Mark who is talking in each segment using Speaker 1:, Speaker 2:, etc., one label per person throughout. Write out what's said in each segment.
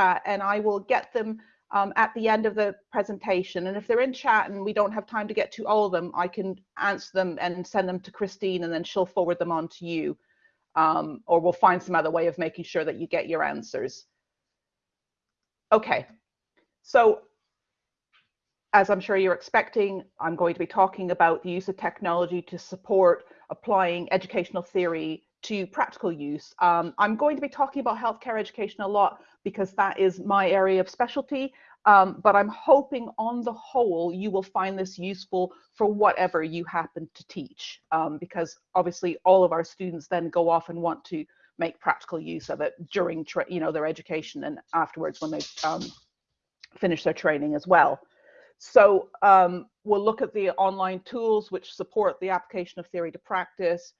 Speaker 1: chat and I will get them um, at the end of the presentation. And if they're in chat and we don't have time to get to all of them, I can answer them and send them to Christine and then she'll forward them on to you. Um, or we'll find some other way of making sure that you get your answers. Okay, so as I'm sure you're expecting, I'm going to be talking about the use of technology to support applying educational theory to practical use. Um, I'm going to be talking about healthcare education a lot because that is my area of specialty, um, but I'm hoping on the whole you will find this useful for whatever you happen to teach um, because obviously all of our students then go off and want to make practical use of it during you know their education and afterwards when they um, finish their training as well. So um, we'll look at the online tools which support the application of theory to practice.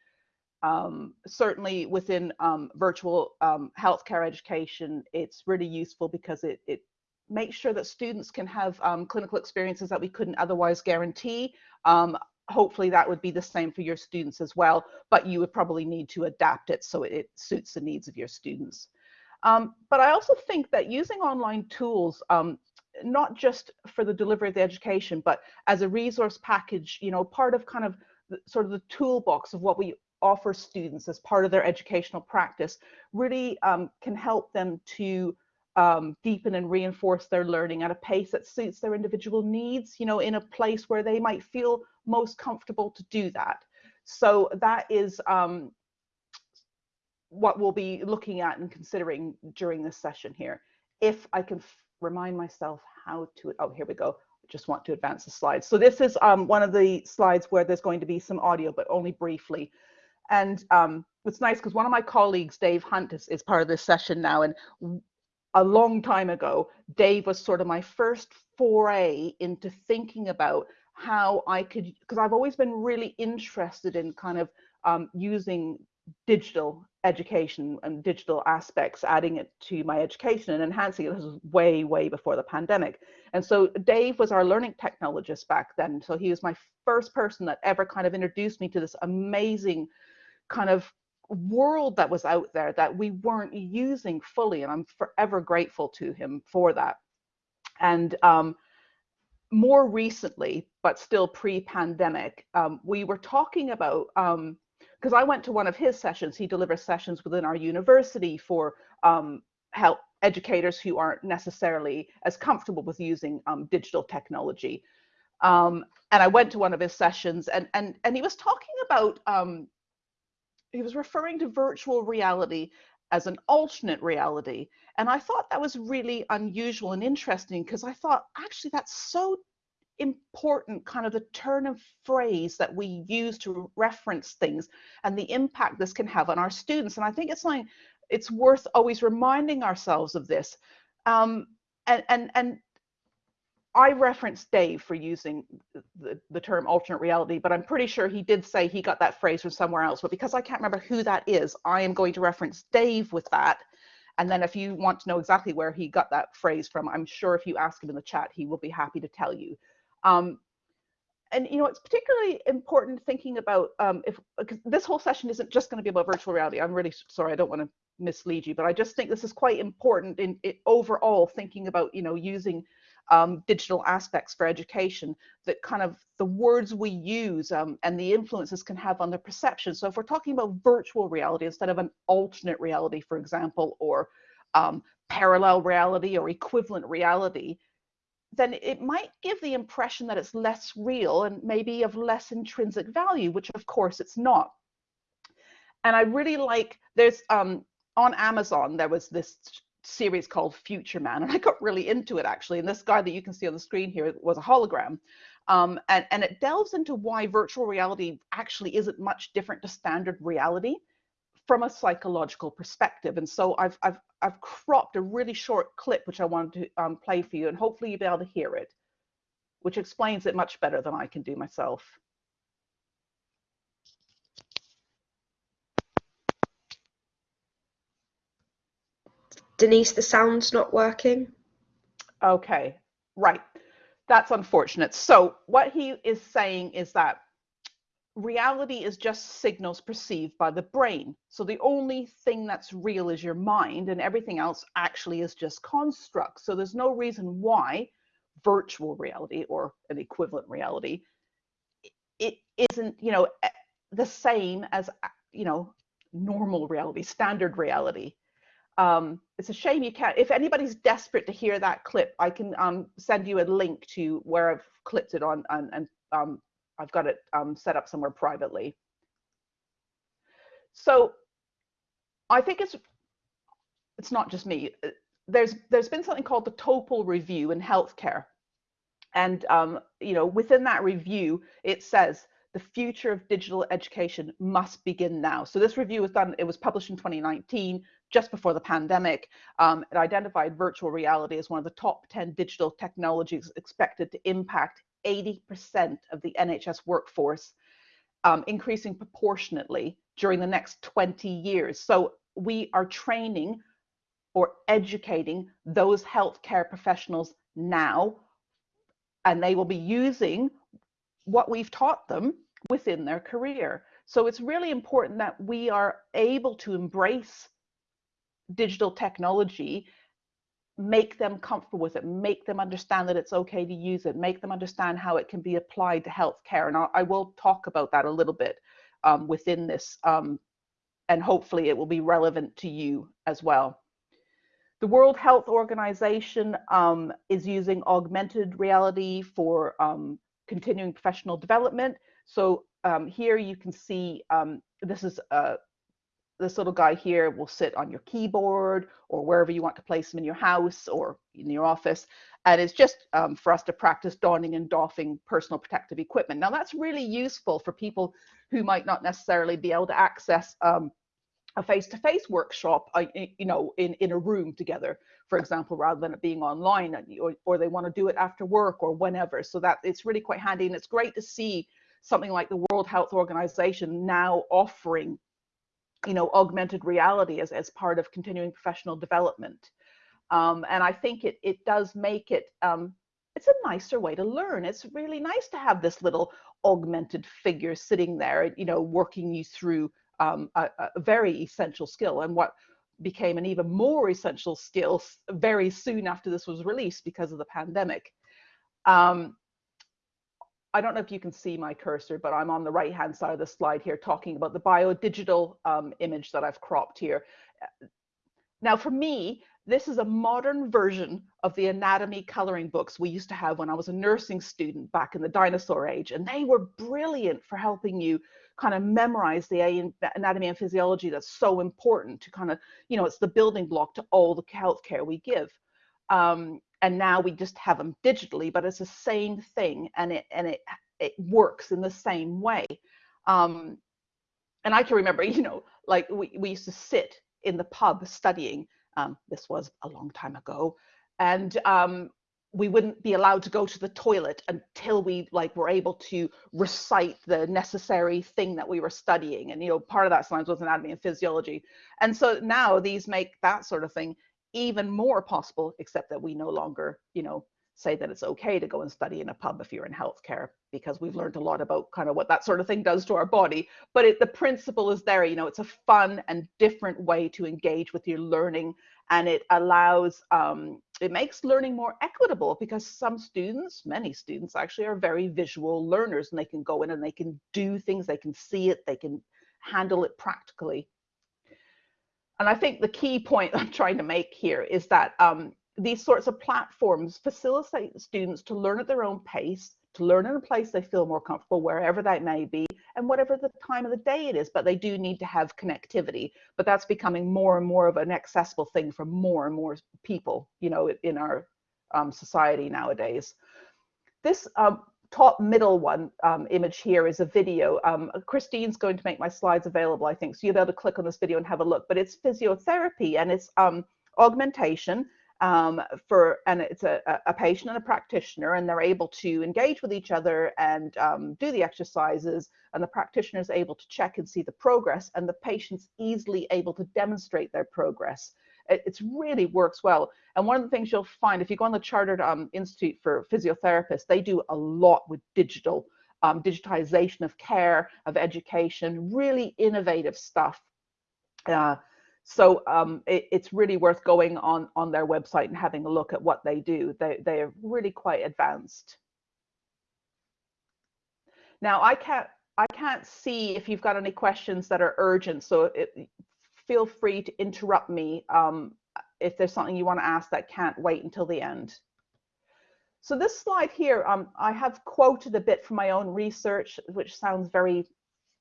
Speaker 1: Um, certainly within um, virtual um, healthcare education, it's really useful because it, it makes sure that students can have um, clinical experiences that we couldn't otherwise guarantee. Um, hopefully that would be the same for your students as well, but you would probably need to adapt it so it, it suits the needs of your students. Um, but I also think that using online tools not just for the delivery of the education, but as a resource package, you know, part of kind of the, sort of the toolbox of what we offer students as part of their educational practice really um, can help them to um, deepen and reinforce their learning at a pace that suits their individual needs, you know, in a place where they might feel most comfortable to do that. So that is um, what we'll be looking at and considering during this session here. If I can remind myself how to, oh, here we go. Just want to advance the slides. So this is um, one of the slides where there's going to be some audio, but only briefly. And um, it's nice because one of my colleagues, Dave Hunt, is, is part of this session now. And a long time ago, Dave was sort of my first foray into thinking about how I could, because I've always been really interested in kind of um, using digital education and digital aspects, adding it to my education and enhancing it. This was way, way before the pandemic. And so Dave was our learning technologist back then. So he was my first person that ever kind of introduced me to this amazing kind of world that was out there that we weren't using fully. And I'm forever grateful to him for that. And um, more recently, but still pre-pandemic, um, we were talking about um, because I went to one of his sessions. He delivers sessions within our university for um, help educators who aren't necessarily as comfortable with using um, digital technology. Um, and I went to one of his sessions, and and and he was talking about um, he was referring to virtual reality as an alternate reality. And I thought that was really unusual and interesting because I thought actually that's so important kind of the turn of phrase that we use to reference things and the impact this can have on our students. And I think it's like it's worth always reminding ourselves of this. Um, and and and I referenced Dave for using the, the term alternate reality, but I'm pretty sure he did say he got that phrase from somewhere else. But because I can't remember who that is, I am going to reference Dave with that. And then if you want to know exactly where he got that phrase from, I'm sure if you ask him in the chat, he will be happy to tell you. Um, and you know it's particularly important thinking about um, if this whole session isn't just going to be about virtual reality. I'm really sorry, I don't want to mislead you, but I just think this is quite important in, in overall thinking about you know using um, digital aspects for education. That kind of the words we use um, and the influences can have on the perception. So if we're talking about virtual reality instead of an alternate reality, for example, or um, parallel reality or equivalent reality, then it might give the impression that it's less real and maybe of less intrinsic value, which of course it's not. And I really like, there's um, on Amazon, there was this series called Future Man, and I got really into it actually. And this guy that you can see on the screen here was a hologram. Um, and, and it delves into why virtual reality actually isn't much different to standard reality from a psychological perspective. And so I've, I've, I've cropped a really short clip, which I wanted to um, play for you, and hopefully you'll be able to hear it, which explains it much better than I can do myself.
Speaker 2: Denise, the sound's not working.
Speaker 1: Okay, right. That's unfortunate. So what he is saying is that reality is just signals perceived by the brain. So the only thing that's real is your mind, and everything else actually is just constructs. So there's no reason why virtual reality or an equivalent reality it isn't, you know, the same as you know normal reality, standard reality. Um, it's a shame you can't. If anybody's desperate to hear that clip, I can um, send you a link to where I've clipped it on, and, and um, I've got it um, set up somewhere privately. So I think it's it's not just me. There's there's been something called the Topol Review in healthcare, and um, you know within that review it says the future of digital education must begin now. So this review was done, it was published in 2019, just before the pandemic. Um, it identified virtual reality as one of the top 10 digital technologies expected to impact 80% of the NHS workforce, um, increasing proportionately during the next 20 years. So we are training or educating those healthcare professionals now, and they will be using what we've taught them within their career. So it's really important that we are able to embrace digital technology, make them comfortable with it, make them understand that it's okay to use it, make them understand how it can be applied to healthcare. And I, will talk about that a little bit um, within this, um, and hopefully it will be relevant to you as well. The World Health Organization um, is using augmented reality for um, continuing professional development. So um, here you can see um, this is uh, this little guy here will sit on your keyboard or wherever you want to place him in your house or in your office. And it's just um, for us to practice donning and doffing personal protective equipment. Now that's really useful for people who might not necessarily be able to access um, a face-to-face workshop, uh, you know, in, in a room together, for example, rather than it being online, or, or they want to do it after work or whenever. So that it's really quite handy, and it's great to see something like the World Health Organization now offering, you know, augmented reality as, as part of continuing professional development. Um, and I think it it does make it um, it's a nicer way to learn. It's really nice to have this little augmented figure sitting there, you know, working you through um, a, a, very essential skill and what became an even more essential skill very soon after this was released because of the pandemic. Um, I don't know if you can see my cursor, but I'm on the right hand side of the slide here talking about the biodigital um, image that I've cropped here. Now for me, this is a modern version of the anatomy coloring books we used to have when I was a nursing student back in the dinosaur age. And they were brilliant for helping you kind of memorize the anatomy and physiology that's so important to kind of, you know, it's the building block to all the healthcare we give. Um, and now we just have them digitally, but it's the same thing and it and it it works in the same way. Um, and I can remember, you know, like we, we used to sit in the pub studying. Um, this was a long time ago. And um, we wouldn't be allowed to go to the toilet until we like were able to recite the necessary thing that we were studying and you know part of that science was anatomy and physiology and so now these make that sort of thing even more possible except that we no longer you know say that it's okay to go and study in a pub if you're in healthcare because we've learned a lot about kind of what that sort of thing does to our body. But it, the principle is there you know it's a fun and different way to engage with your learning and it allows um, it makes learning more equitable because some students many students actually are very visual learners and they can go in and they can do things they can see it they can handle it practically. And i think the key point i'm trying to make here is that um, these sorts of platforms facilitate students to learn at their own pace, to learn in a place they feel more comfortable, wherever that may be, and whatever the time of the day it is. But they do need to have connectivity. But that's becoming more and more of an accessible thing for more and more people, you know, in our um, society nowadays. This um, top middle one um, image here is a video. Um, Christine's going to make my slides available, I think, so you'll be able to click on this video and have a look. But it's physiotherapy and it's um, augmentation um, for and it's a, a, patient and a practitioner and they're able to engage with each other and um, do the exercises and the practitioner is able to check and see the progress and the patient's easily able to demonstrate their progress it it's really works well and one of the things you'll find if you go on the chartered um, institute for physiotherapists they do a lot with digital um, digitization of care, of education, really innovative stuff. Uh, so um, it, it's really worth going on on their website and having a look at what they do. They they are really quite advanced. Now I can't I can't see if you've got any questions that are urgent. So it, feel free to interrupt me um, if there's something you want to ask that can't wait until the end. So this slide here, um, I have quoted a bit from my own research, which sounds very,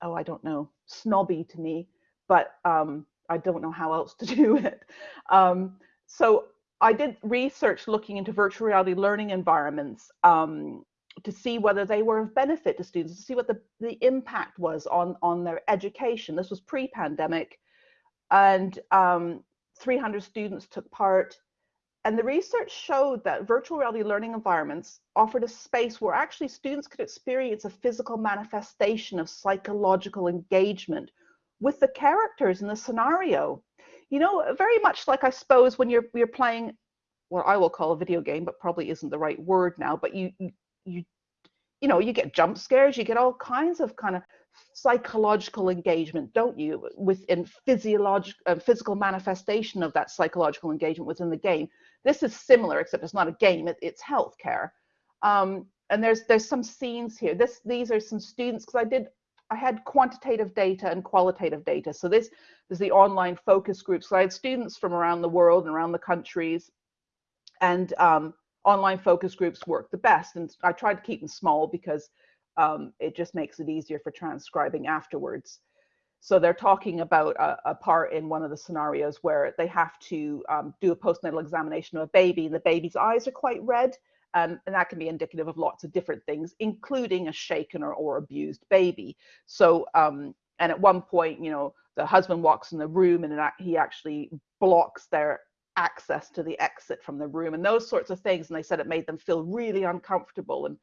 Speaker 1: oh, I don't know, snobby to me, but um, I don't know how else to do it. Um, so I did research looking into virtual reality learning environments um, to see whether they were of benefit to students, to see what the, the impact was on, on their education. This was pre-pandemic and um, 300 students took part and the research showed that virtual reality learning environments offered a space where actually students could experience a physical manifestation of psychological engagement with the characters and the scenario. You know, very much like I suppose when you're you're playing what I will call a video game, but probably isn't the right word now, but you you you know, you get jump scares, you get all kinds of kind of psychological engagement, don't you, within physiological, uh, physical manifestation of that psychological engagement within the game. This is similar, except it's not a game; it, it's healthcare. Um, and there's there's some scenes here. This these are some students because I did I had quantitative data and qualitative data. So this is the online focus group. So I had students from around the world and around the countries, and um, online focus groups work the best. And I tried to keep them small because um, it just makes it easier for transcribing afterwards. So they're talking about a, a, part in one of the scenarios where they have to um, do a postnatal examination of a baby, and the baby's eyes are quite red, um, and that can be indicative of lots of different things, including a shaken or, or abused baby. So, um, and at one point, you know, the husband walks in the room and he actually blocks their access to the exit from the room and those sorts of things. And they said it made them feel really uncomfortable. And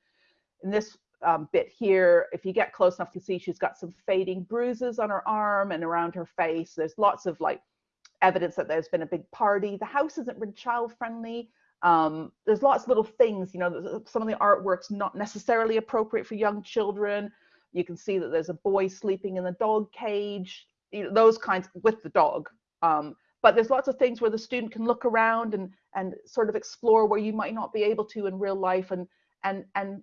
Speaker 1: in this um, bit here, if you get close enough to see, she's got some fading bruises on her arm and around her face. There's lots of like evidence that there's been a big party. The house isn't really child friendly. Um, there's lots of little things, you know, some of the artwork's not necessarily appropriate for young children. You can see that there's a boy sleeping in the dog cage, you know, those kinds with the dog. Um, but there's lots of things where the student can look around and and sort of explore where you might not be able to in real life and and and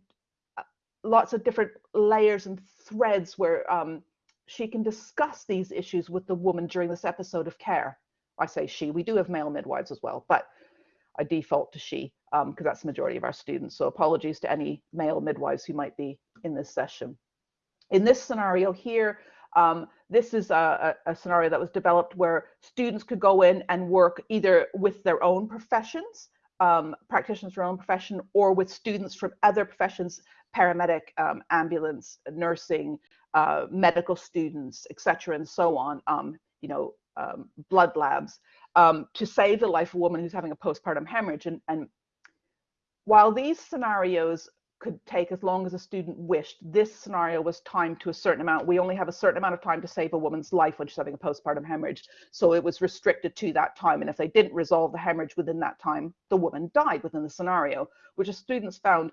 Speaker 1: lots of different layers and threads where um, she can discuss these issues with the woman during this episode of care. I say she, we do have male midwives as well, but I default to she because um, that's the majority of our students. So apologies to any male midwives who might be in this session. In this scenario here, um, this is a, a, scenario that was developed where students could go in and work either with their own professions, um, practitioners from their own profession, or with students from other professions paramedic, um, ambulance, nursing, uh, medical students, etc., and so on, um, you know, um, blood labs, um, to save the life of a woman who's having a postpartum hemorrhage. And, and while these scenarios could take as long as a student wished, this scenario was timed to a certain amount. We only have a certain amount of time to save a woman's life when she's having a postpartum hemorrhage. So it was restricted to that time. And if they didn't resolve the hemorrhage within that time, the woman died within the scenario, which the students found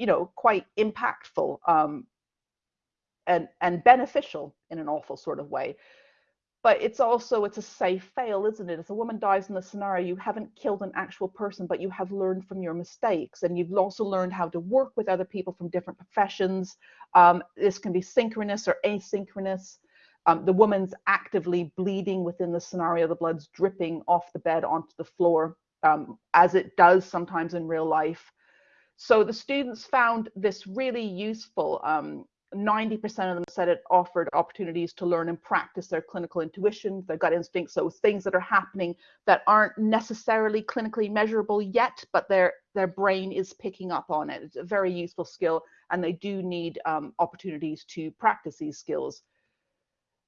Speaker 1: you know, quite impactful um, and and beneficial in an awful sort of way. But it's also it's a safe fail, isn't it? If a woman dies in the scenario, you haven't killed an actual person, but you have learned from your mistakes, and you've also learned how to work with other people from different professions. Um, this can be synchronous or asynchronous. Um, the woman's actively bleeding within the scenario. The blood's dripping off the bed onto the floor, um, as it does sometimes in real life. So the students found this really useful. 90% um, of them said it offered opportunities to learn and practice their clinical intuition, their gut instincts, so things that are happening that aren't necessarily clinically measurable yet, but their their brain is picking up on it. It's a very useful skill, and they do need um, opportunities to practice these skills.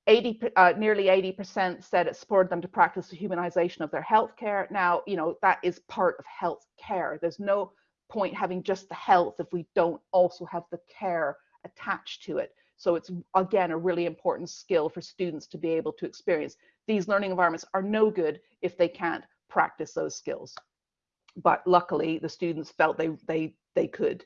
Speaker 1: 80, uh, nearly 80% said it spurred them to practice the humanization of their healthcare. Now, you know, that is part of health care. There's no point having just the health if we don't also have the care attached to it. So it's again a really important skill for students to be able to experience. These learning environments are no good if they can't practice those skills. But luckily the students felt they they they could.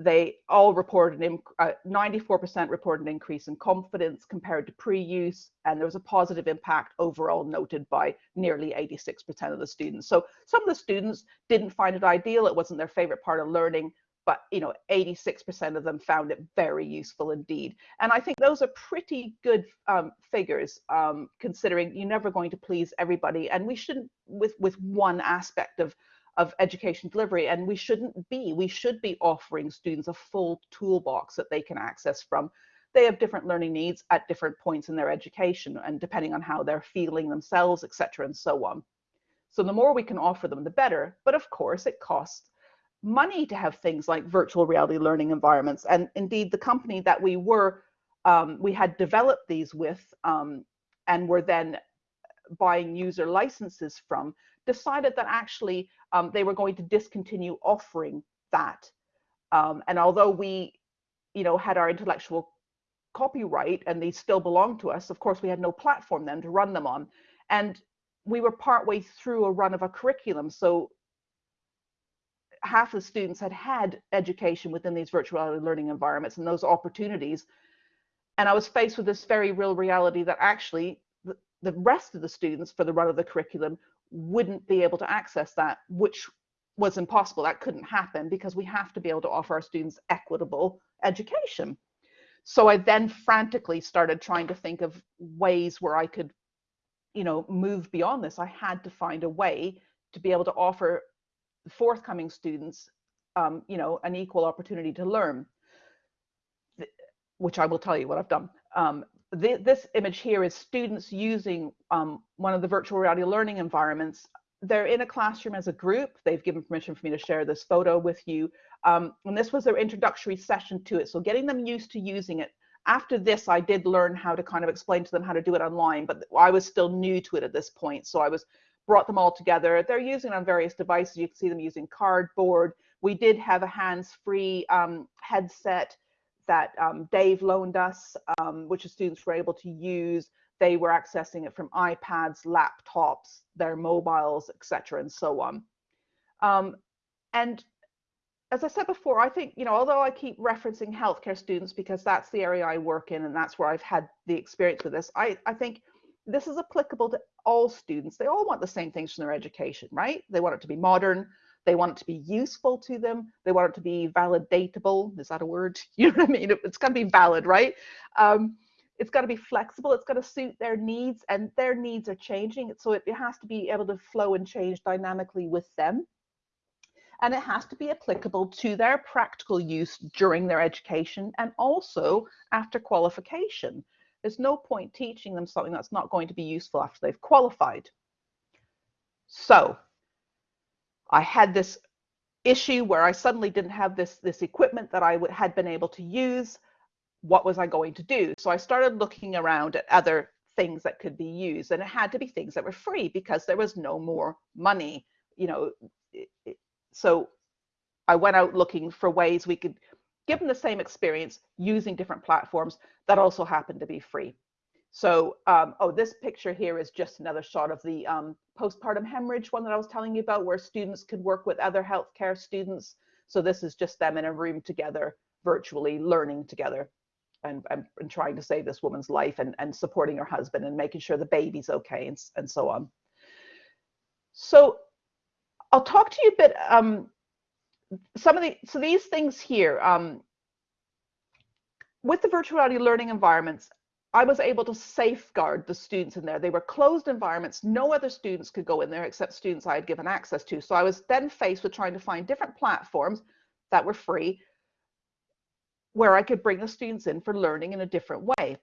Speaker 1: they all reported an 94% uh, reported an increase in confidence compared to pre-use, and there was a positive impact overall noted by nearly 86% of the students. So some of the students didn't find it ideal; it wasn't their favorite part of learning, but you know, 86% of them found it very useful indeed. And I think those are pretty good um, figures, um, considering you're never going to please everybody, and we shouldn't with with one aspect of of education delivery and we shouldn't be we should be offering students a full toolbox that they can access from they have different learning needs at different points in their education and depending on how they're feeling themselves etc and so on so the more we can offer them the better but of course it costs money to have things like virtual reality learning environments and indeed the company that we were um, we had developed these with um, and were then buying user licenses from decided that actually um, they were going to discontinue offering that. Um, and although we, you know, had our intellectual copyright and these still belong to us, of course, we had no platform then to run them on. And we were partway through a run of a curriculum. So half the students had had education within these virtual learning environments and those opportunities. And I was faced with this very real reality that actually the, rest of the students for the run of the curriculum wouldn't be able to access that, which was impossible. That couldn't happen because we have to be able to offer our students equitable education. So I then frantically started trying to think of ways where I could, you know, move beyond this. I had to find a way to be able to offer forthcoming students, um, you know, an equal opportunity to learn, which I will tell you what I've done. Um, this image here is students using um, one of the virtual reality learning environments. They're in a classroom as a group. They've given permission for me to share this photo with you. Um, and this was their introductory session to it. So getting them used to using it. After this, I did learn how to kind of explain to them how to do it online, but I was still new to it at this point. So I was brought them all together. They're using on various devices. You can see them using cardboard. We did have a hands-free um, headset that um, Dave loaned us, um, which the students were able to use. They were accessing it from iPads, laptops, their mobiles, etc., and so on. Um, and as I said before, I think, you know, although I keep referencing healthcare students because that's the area I work in and that's where I've had the experience with this, I, I think this is applicable to all students. They all want the same things from their education, right? They want it to be modern, they want it to be useful to them. They want it to be validatable. Is that a word? You know what I mean? It's got to be valid, right? Um, it's got to be flexible. It's got to suit their needs, and their needs are changing. So it, it has to be able to flow and change dynamically with them. And it has to be applicable to their practical use during their education and also after qualification. There's no point teaching them something that's not going to be useful after they've qualified. So I had this issue where I suddenly didn't have this, this equipment that I had been able to use. What was I going to do? So I started looking around at other things that could be used and it had to be things that were free because there was no more money, you know. So I went out looking for ways we could give them the same experience using different platforms that also happen to be free. So, um, oh, this picture here is just another shot of the um, postpartum hemorrhage one that I was telling you about, where students could work with other healthcare students. So this is just them in a room together, virtually learning together and, and, and trying to save this woman's life and, and supporting her husband and making sure the baby's okay and, and so on. So I'll talk to you a bit, um, some of the, so these things here, um, with the virtual reality learning environments, I was able to safeguard the students in there. They were closed environments. No other students could go in there except students I had given access to. So I was then faced with trying to find different platforms that were free where I could bring the students in for learning in a different way.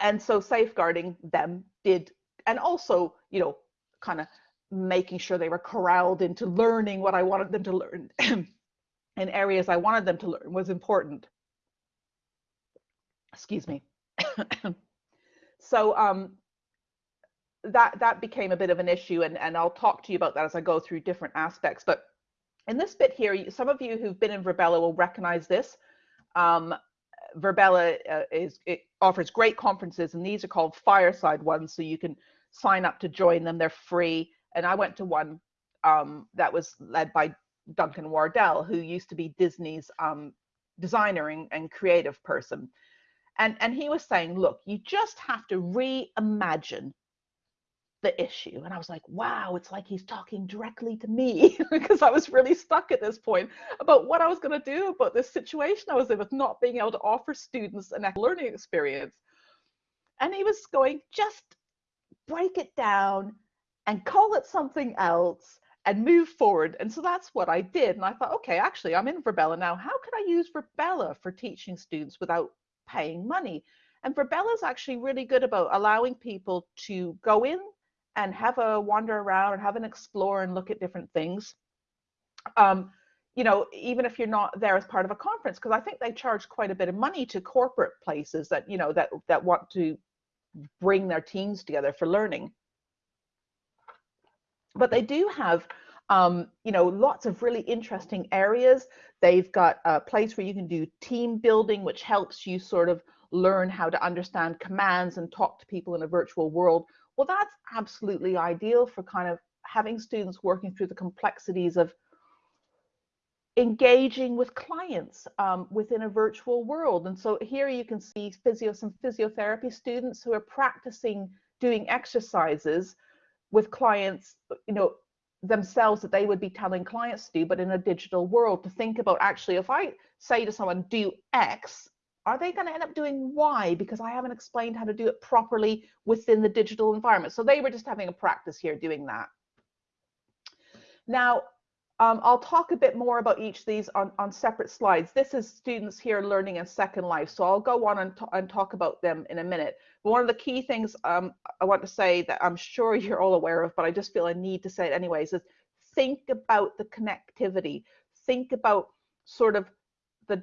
Speaker 1: And so safeguarding them did, and also, you know, kind of making sure they were corralled into learning what I wanted them to learn in areas I wanted them to learn was important. Excuse me. so um, that that became a bit of an issue, and and I'll talk to you about that as I go through different aspects. But in this bit here, some of you who've been in Virbela will recognize this. Um, Virbela uh, is it offers great conferences, and these are called fireside ones, so you can sign up to join them. They're free, and I went to one um, that was led by Duncan Wardle, who used to be Disney's um, designer and, and creative person. And, and he was saying, look, you just have to reimagine the issue. And I was like, wow, it's like he's talking directly to me because I was really stuck at this point about what I was going to do about this situation I was in with not being able to offer students an learning experience. And he was going, just break it down and call it something else and move forward. And so that's what I did. And I thought, okay, actually, I'm in Virbela now. How can I use Virbela for teaching students without paying money? And Virbela is actually really good about allowing people to go in and have a wander around and have an explore and look at different things. Um, you know, even if you're not there as part of a conference, because I think they charge quite a bit of money to corporate places that, you know, that that want to bring their teams together for learning. But they do have um, you know, lots of really interesting areas. They've got a place where you can do team building, which helps you sort of learn how to understand commands and talk to people in a virtual world well, that's absolutely ideal for kind of having students working through the complexities of engaging with clients um, within a virtual world. And so here you can see physio, some physiotherapy students who are practicing doing exercises with clients, you know, themselves that they would be telling clients to do, but in a digital world to think about actually, if I say to someone, do X, are they going to end up doing Y because I haven't explained how to do it properly within the digital environment? So they were just having a practice here doing that. Now, um, I'll talk a bit more about each of these on, on separate slides. This is students here learning in Second Life, so I'll go on and, and talk about them in a minute. But one of the key things um, I want to say that I'm sure you're all aware of, but I just feel a need to say it anyways, is think about the connectivity. Think about sort of the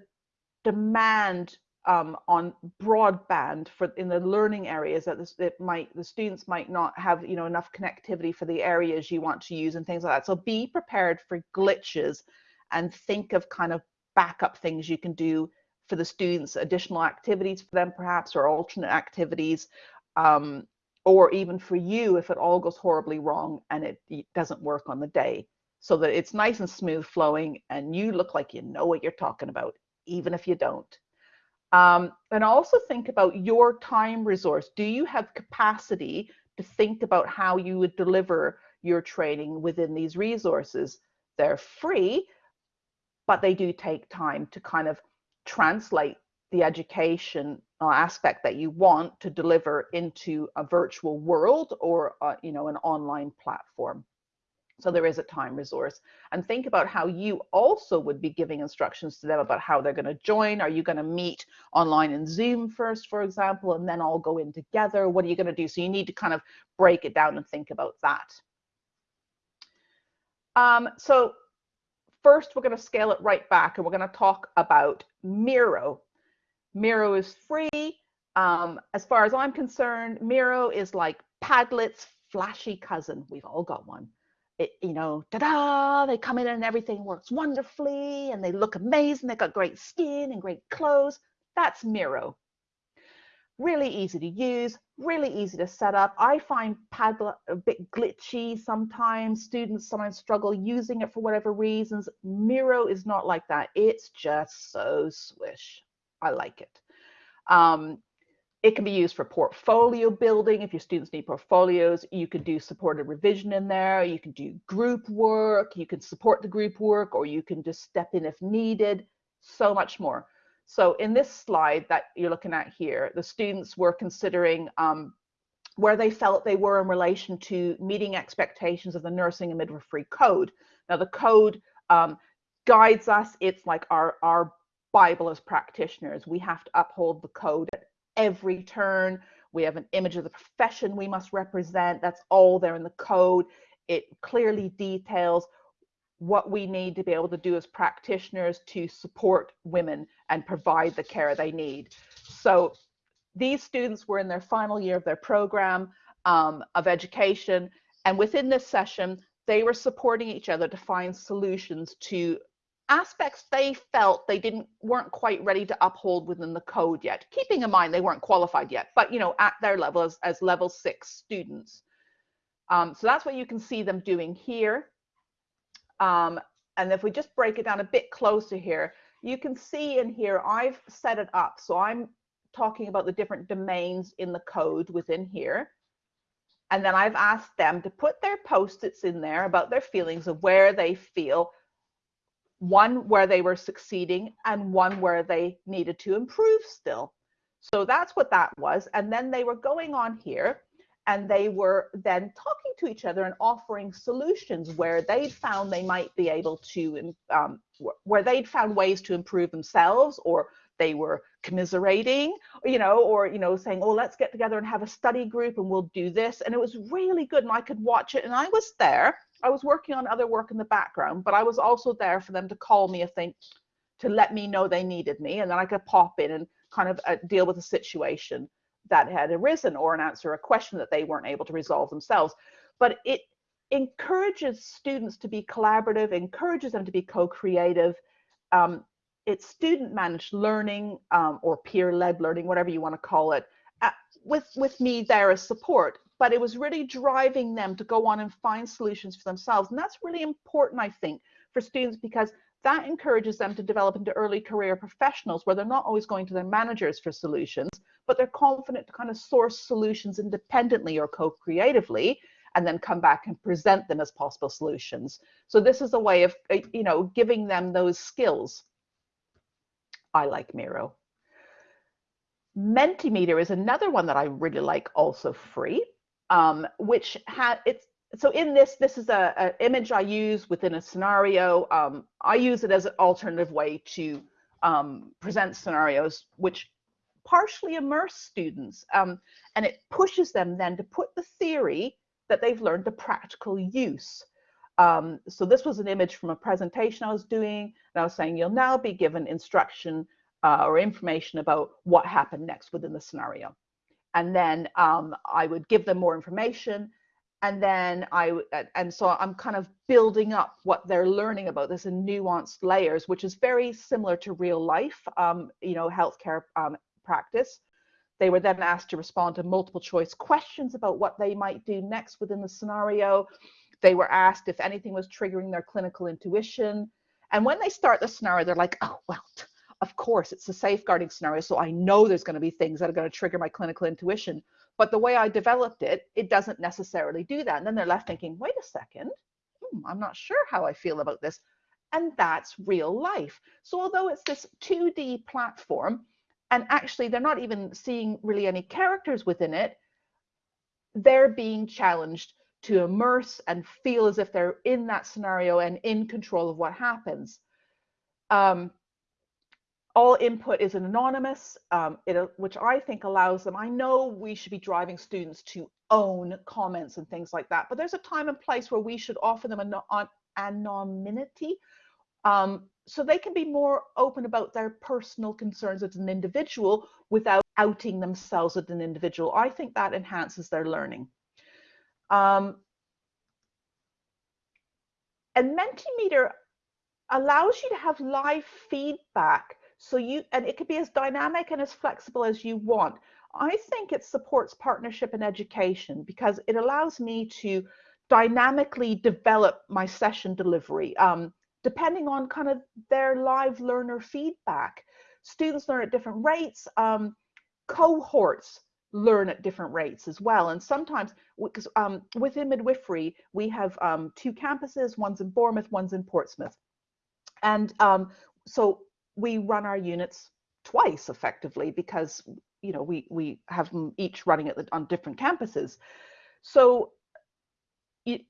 Speaker 1: demand um, on broadband for in the learning areas that this, it might the students might not have you know enough connectivity for the areas you want to use and things like that. So be prepared for glitches and think of kind of backup things you can do for the students, additional activities for them perhaps or alternate activities. Um, or even for you if it all goes horribly wrong and it, it doesn't work on the day so that it's nice and smooth flowing and you look like you know what you're talking about even if you don't um, and also think about your time resource. Do you have capacity to think about how you would deliver your training within these resources? They're free, but they do take time to kind of translate the education aspect that you want to deliver into a virtual world or uh, you know an online platform. So there is a time resource. And think about how you also would be giving instructions to them about how they're going to join. Are you going to meet online in Zoom first, for example, and then all go in together? What are you going to do? So you need to kind of break it down and think about that. Um, so first, we're going to scale it right back and we're going to talk about Miro. Miro is free. Um, as far as I'm concerned, Miro is like Padlet's flashy cousin. We've all got one it, you know, ta-da, they come in and everything works wonderfully and they look amazing. They've got great skin and great clothes. That's Miro. Really easy to use, really easy to set up. I find Padlet a bit glitchy sometimes. Students sometimes struggle using it for whatever reasons. Miro is not like that. It's just so swish. I like it. Um, it can be used for portfolio building. If your students need portfolios, you can do supported revision in there. You can do group work. You can support the group work, or you can just step in if needed. So much more. So in this slide that you're looking at here, the students were considering um, where they felt they were in relation to meeting expectations of the nursing and midwifery code. Now the code um, guides us. It's like our, our Bible as practitioners. We have to uphold the code at every turn. We have an image of the profession we must represent. That's all there in the code. It clearly details what we need to be able to do as practitioners to support women and provide the care they need. So these students were in their final year of their program um, of education. And within this session, they were supporting each other to find solutions to aspects they felt they didn't weren't quite ready to uphold within the code yet keeping in mind they weren't qualified yet but you know at their level as, as level six students um, so that's what you can see them doing here um, and if we just break it down a bit closer here, you can see in here, I've set it up. So I'm talking about the different domains in the code within here. And then I've asked them to put their post-its in there about their feelings of where they feel, one where they were succeeding and one where they needed to improve still. So that's what that was. And then they were going on here and they were then talking to each other and offering solutions where they'd found they might be able to, um, where they'd found ways to improve themselves or they were commiserating, you know, or, you know, saying, oh, let's get together and have a study group and we'll do this. And it was really good. And I could watch it. And I was there. I was working on other work in the background, but I was also there for them to call me if they, to let me know they needed me. And then I could pop in and kind of uh, deal with a situation that had arisen or an answer a question that they weren't able to resolve themselves. But it encourages students to be collaborative, encourages them to be co-creative. Um, it's student managed learning um, or peer led learning, whatever you want to call it, uh, with, with me there as support. But it was really driving them to go on and find solutions for themselves. And that's really important, I think, for students because that encourages them to develop into early career professionals where they're not always going to their managers for solutions, but they're confident to kind of source solutions independently or co-creatively and then come back and present them as possible solutions. So this is a way of, uh, you know, giving them those skills. I like Miro. Mentimeter is another one that I really like, also free, um, which had it's so in this, this is a, an image I use within a scenario. Um, I use it as an alternative way to um, present scenarios, which partially immerse students. Um, and it pushes them then to put the theory that they've learned to practical use. Um, so this was an image from a presentation I was doing, and I was saying you'll now be given instruction uh, or information about what happened next within the scenario. And then um, I would give them more information and then I and so I'm kind of building up what they're learning about this in nuanced layers, which is very similar to real life, um, you know, healthcare um, practice. They were then asked to respond to multiple choice questions about what they might do next within the scenario. They were asked if anything was triggering their clinical intuition. And when they start the scenario, they're like, oh, well, of course, it's a safeguarding scenario. So I know there's going to be things that are going to trigger my clinical intuition. But the way I developed it, it doesn't necessarily do that. And then they're left thinking, wait a second, hmm, I'm not sure how I feel about this. And that's real life. So although it's this 2D platform, and actually they're not even seeing really any characters within it, they're being challenged to immerse and feel as if they're in that scenario and in control of what happens. Um, all input is anonymous, um, it, which I think allows them, I know we should be driving students to own comments and things like that, but there's a time and place where we should offer them an, an anonymity um, so they can be more open about their personal concerns as an individual without outing themselves as an individual. I think that enhances their learning. Um, and Mentimeter allows you to have live feedback so you, and it could be as dynamic and as flexible as you want. I think it supports partnership and education because it allows me to dynamically develop my session delivery um, depending on kind of their live learner feedback. Students learn at different rates, um, cohorts learn at different rates as well. And sometimes, because um, within midwifery, we have um, two campuses, one's in Bournemouth, one's in Portsmouth. And um, so we run our units twice effectively because you know we we have them each running at the, on different campuses. So it,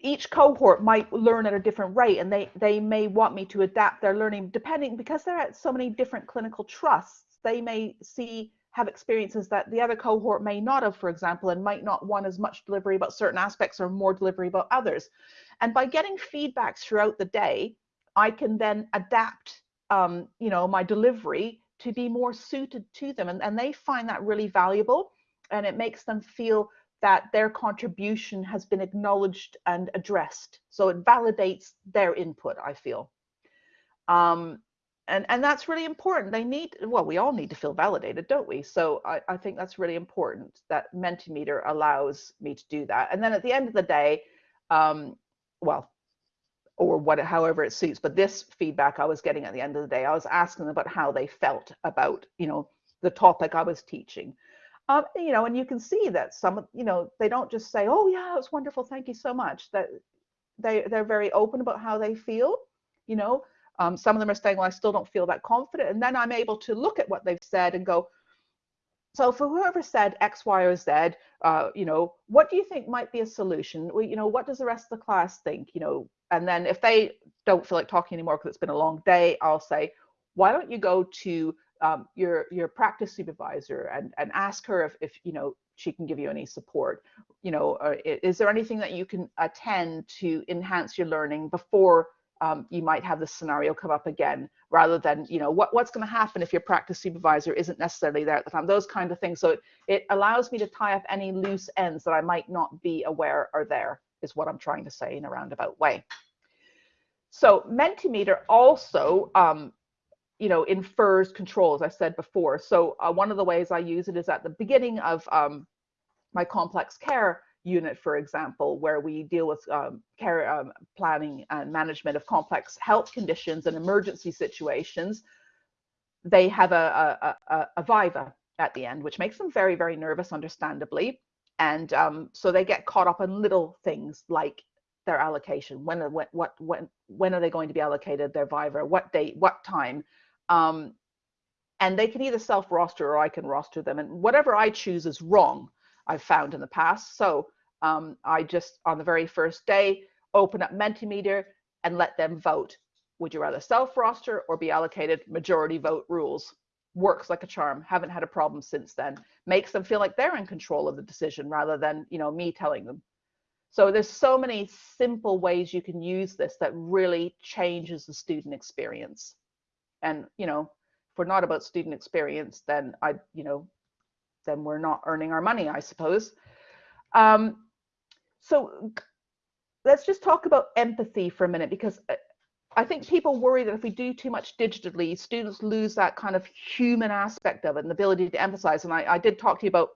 Speaker 1: each cohort might learn at a different rate and they they may want me to adapt their learning depending because they're at so many different clinical trusts. They may see have experiences that the other cohort may not have for example and might not want as much delivery about certain aspects or more delivery about others. And by getting feedbacks throughout the day I can then adapt, um, you know, my delivery to be more suited to them. And, and they find that really valuable and it makes them feel that their contribution has been acknowledged and addressed. So it validates their input, I feel. Um, and, and that's really important. They need, well, we all need to feel validated, don't we? So I, I think that's really important that Mentimeter allows me to do that. And then at the end of the day, um, well, or what however it suits but this feedback i was getting at the end of the day i was asking them about how they felt about you know the topic i was teaching. Um, you know and you can see that some you know they don't just say oh yeah it was wonderful thank you so much that they they're very open about how they feel you know? Um, some of them are saying well i still don't feel that confident and then i'm able to look at what they've said and go so for whoever said X, Y, or Z, uh, you know, what do you think might be a solution? Well, you know, what does the rest of the class think? You know, and then if they don't feel like talking anymore because it's been a long day, I'll say, why don't you go to um, your your practice supervisor and and ask her if if you know she can give you any support. You know, uh, is there anything that you can attend to enhance your learning before um, you might have this scenario come up again rather than you know what, what's going to happen if your practice supervisor isn't necessarily there at the time those kind of things. So it, it allows me to tie up any loose ends that i might not be aware are there is what i'm trying to say in a roundabout way. So mentimeter also um, you know infers control as i said before. So uh, one of the ways i use it is at the beginning of um, my complex care unit, for example, where we deal with um, care um, planning and management of complex health conditions and emergency situations, they have a, a, a, a viva at the end, which makes them very, very nervous, understandably. And um, so they get caught up in little things like their allocation. When, when, what, when, when are they going to be allocated their viva? What date? What time? Um, and they can either self roster or I can roster them. And whatever I choose is wrong. I've found in the past. So um, I just, on the very first day, open up Mentimeter and let them vote. Would you rather self-roster or be allocated majority vote rules? Works like a charm. Haven't had a problem since then. Makes them feel like they're in control of the decision rather than, you know, me telling them. So there's so many simple ways you can use this that really changes the student experience. And, you know, if we're not about student experience, then I, you know, then we're not earning our money, I suppose. Um, so let's just talk about empathy for a minute because uh, I think people worry that if we do too much digitally, students lose that kind of human aspect of it and the ability to emphasize. And I, I did talk to you about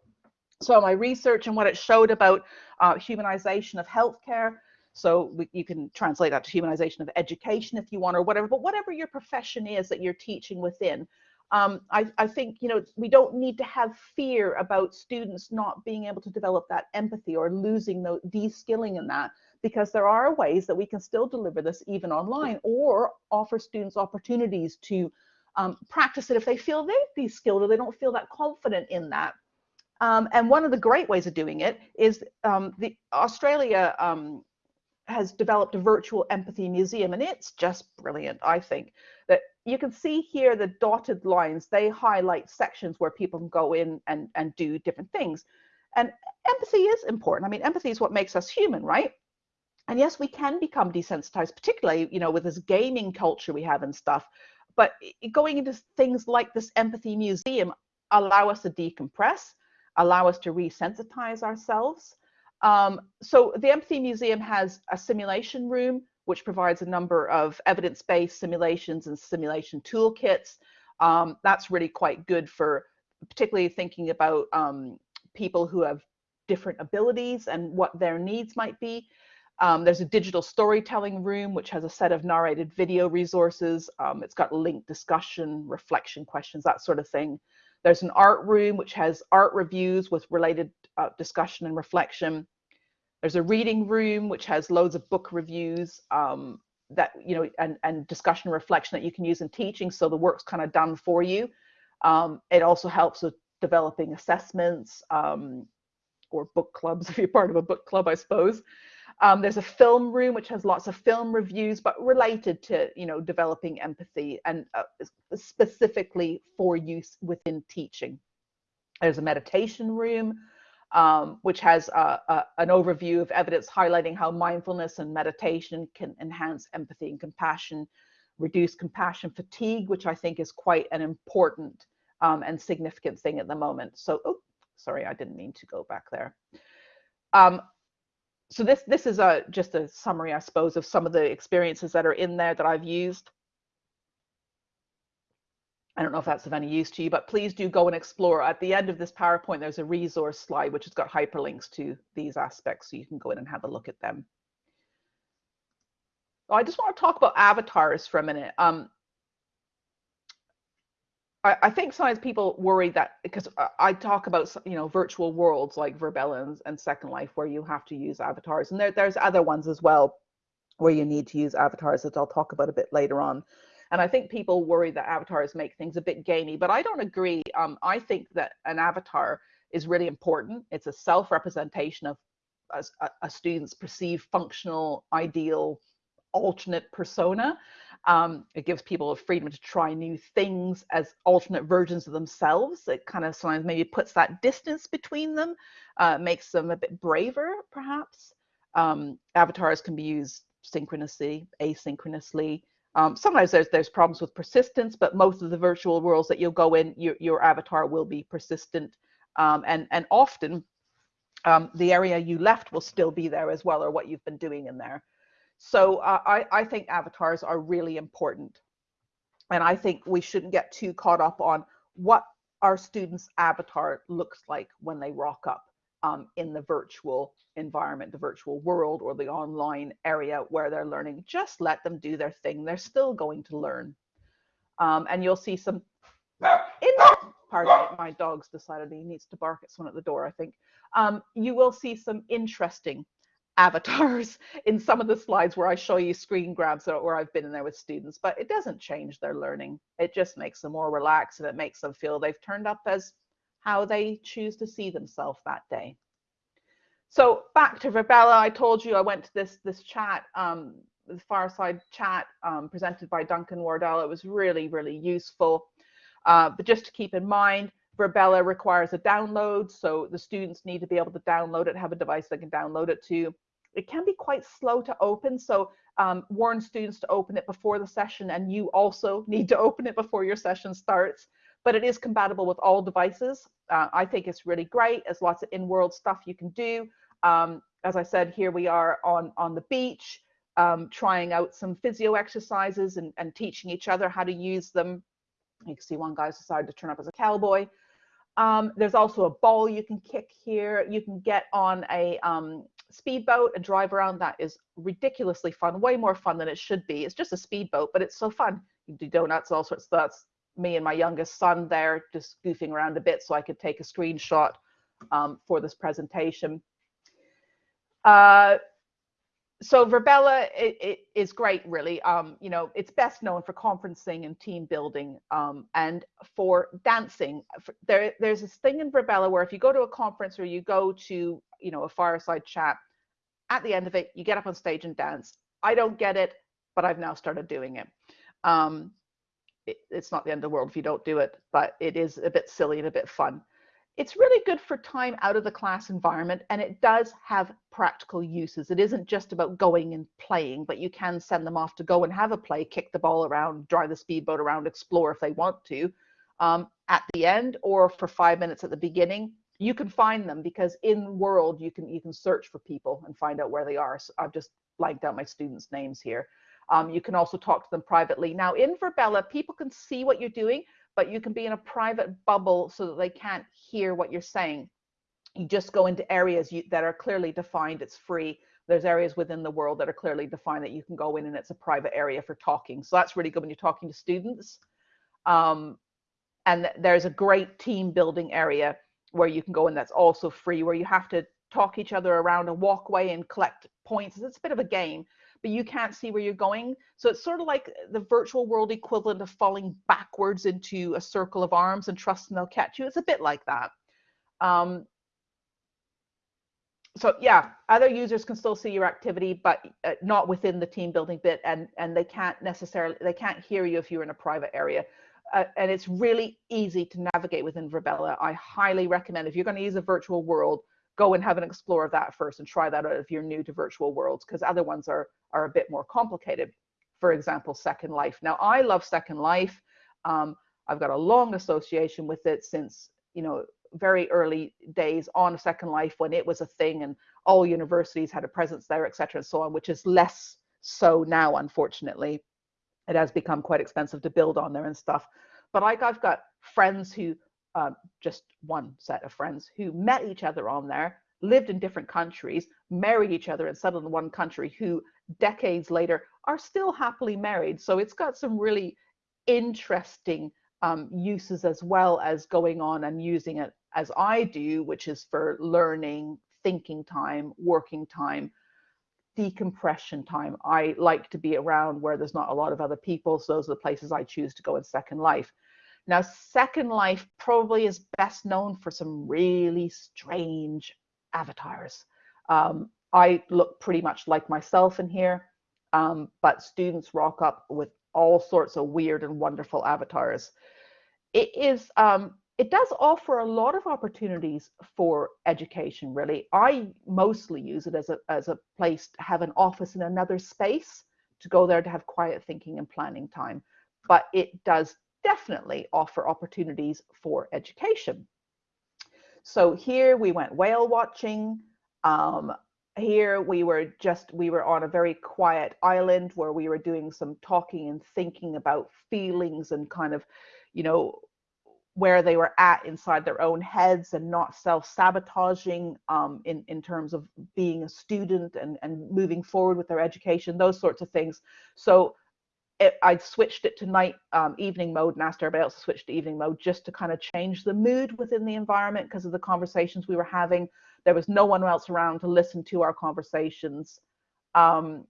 Speaker 1: some of my research and what it showed about uh, humanization of healthcare. So you can translate that to humanization of education if you want or whatever, but whatever your profession is that you're teaching within, um, I, I, think you know we don't need to have fear about students not being able to develop that empathy or losing the de-skilling in that because there are ways that we can still deliver this even online or offer students opportunities to um, practice it if they feel they're de-skilled or they don't feel that confident in that. Um, and one of the great ways of doing it is um, the Australia um, has developed a virtual empathy museum and it's just brilliant i think that you can see here the dotted lines they highlight sections where people can go in and and do different things. And empathy is important. I mean empathy is what makes us human right? And yes we can become desensitized particularly you know with this gaming culture we have and stuff. But going into things like this empathy museum allow us to decompress allow us to resensitize ourselves. Um, so the Empathy Museum has a simulation room, which provides a number of evidence-based simulations and simulation toolkits. Um, that's really quite good for particularly thinking about um, people who have different abilities and what their needs might be. Um, there's a digital storytelling room, which has a set of narrated video resources. Um, it's got linked discussion, reflection questions, that sort of thing. There's an art room, which has art reviews with related uh, discussion and reflection. There's a reading room, which has loads of book reviews um, that, you know, and, and discussion and reflection that you can use in teaching. So the work's kind of done for you. Um, it also helps with developing assessments um, or book clubs, if you're part of a book club, I suppose. Um, there's a film room which has lots of film reviews, but related to you know developing empathy and uh, specifically for use within teaching. There's a meditation room, um, which has a, a, an overview of evidence highlighting how mindfulness and meditation can enhance empathy and compassion, reduce compassion fatigue, which I think is quite an important um, and significant thing at the moment. So, oh, sorry, I didn't mean to go back there. Um, so this this is a just a summary, I suppose, of some of the experiences that are in there that I've used. I don't know if that's of any use to you, but please do go and explore. At the end of this PowerPoint, there's a resource slide which has got hyperlinks to these aspects, so you can go in and have a look at them. I just want to talk about avatars for a minute. Um, I, I think sometimes people worry that because I talk about you know virtual worlds like Virbela and Second Life where you have to use avatars, and there, there's other ones as well where you need to use avatars that I'll talk about a bit later on. And I think people worry that avatars make things a bit gamey, but I don't agree. Um, I think that an avatar is really important. It's a self-representation of a, a student's perceived functional ideal alternate persona. Um, it gives people a freedom to try new things as alternate versions of themselves. It kind of sometimes maybe puts that distance between them, uh, makes them a bit braver, perhaps. Um, avatars can be used synchronously, asynchronously. Um, sometimes there's there's problems with persistence, but most of the virtual worlds that you'll go in, your, your avatar will be persistent. Um, and, and often um, the area you left will still be there as well, or what you've been doing in there. So uh, I, I think avatars are really important. And I think we shouldn't get too caught up on what our students' avatar looks like when they rock up um, in the virtual environment, the virtual world, or the online area where they're learning. Just let them do their thing. They're still going to learn. Um, and you'll see some. In, pardon me, my dog's decided he needs to bark at someone at the door, I think. Um, you will see some interesting avatars in some of the slides where I show you screen grabs where I've been in there with students, but it doesn't change their learning. It just makes them more relaxed and it makes them feel they've turned up as how they choose to see themselves that day. So back to Virbela, I told you I went to this this chat, um, the fireside chat um, presented by Duncan Wardle. It was really, really useful. Uh, but just to keep in mind, Virbela requires a download, so the students need to be able to download it, have a device they can download it to. It can be quite slow to open, so um, warn students to open it before the session, and you also need to open it before your session starts. But it is compatible with all devices. Uh, I think it's really great. There's lots of in-world stuff you can do. Um, as I said, here we are on, on the beach, um, trying out some physio exercises and, and teaching each other how to use them. You can see one guy's decided to turn up as a cowboy. Um, there's also a ball you can kick here. You can get on a um, speedboat and drive around. That is ridiculously fun, way more fun than it should be. It's just a speedboat, but it's so fun. You do donuts, all sorts. Of that's me and my youngest son there just goofing around a bit so I could take a screenshot um, for this presentation. Uh, so Virbela it, it is great, really. Um, you know, it's best known for conferencing and team building um, and for dancing. There, there's this thing in Virbela where if you go to a conference or you go to, you know, a fireside chat, at the end of it, you get up on stage and dance. I don't get it, but I've now started doing it. Um, it it's not the end of the world if you don't do it, but it is a bit silly and a bit fun it's really good for time out of the class environment and it does have practical uses. It isn't just about going and playing, but you can send them off to go and have a play, kick the ball around, drive the speedboat around, explore if they want to um, at the end or for five minutes at the beginning. You can find them because in world you can you can search for people and find out where they are. So I've just blanked out my students' names here. Um, you can also talk to them privately. Now in Virbela, people can see what you're doing, but you can be in a private bubble so that they can't hear what you're saying. You just go into areas you, that are clearly defined. It's free. There's areas within the world that are clearly defined that you can go in and it's a private area for talking. So that's really good when you're talking to students. Um, and there's a great team building area where you can go in that's also free, where you have to talk each other around a walkway and collect points. It's a bit of a game but you can't see where you're going. So it's sort of like the virtual world equivalent of falling backwards into a circle of arms and trusting they'll catch you. It's a bit like that. Um, so yeah, other users can still see your activity, but uh, not within the team building bit, and and they can't necessarily they can't hear you if you're in a private area. Uh, and it's really easy to navigate within Virbela. I highly recommend if you're going to use a virtual world, go and have an explore of that first and try that out if you're new to virtual worlds because other ones are are a bit more complicated. For example second life. Now i love second life. Um, i've got a long association with it since you know very early days on second life when it was a thing and all universities had a presence there etc and so on which is less so now unfortunately. It has become quite expensive to build on there and stuff. But like i've got friends who um, just one set of friends who met each other on there, lived in different countries, married each other and settled in one country, who decades later are still happily married. So it's got some really interesting um, uses as well as going on and using it as I do, which is for learning, thinking time, working time, decompression time. I like to be around where there's not a lot of other people. So those are the places I choose to go in Second Life. Now, Second Life probably is best known for some really strange avatars. Um, I look pretty much like myself in here, um, but students rock up with all sorts of weird and wonderful avatars. It is um, it does offer a lot of opportunities for education really i mostly use it as a as a place to have an office in another space to go there to have quiet thinking and planning time but it does definitely offer opportunities for education so here we went whale watching um, here we were just we were on a very quiet island where we were doing some talking and thinking about feelings and kind of you know where they were at inside their own heads and not self-sabotaging um, in, in terms of being a student and, and moving forward with their education, those sorts of things. So it, I switched it to night um, evening mode and asked everybody else to switch to evening mode just to kind of change the mood within the environment because of the conversations we were having. There was no one else around to listen to our conversations. Um,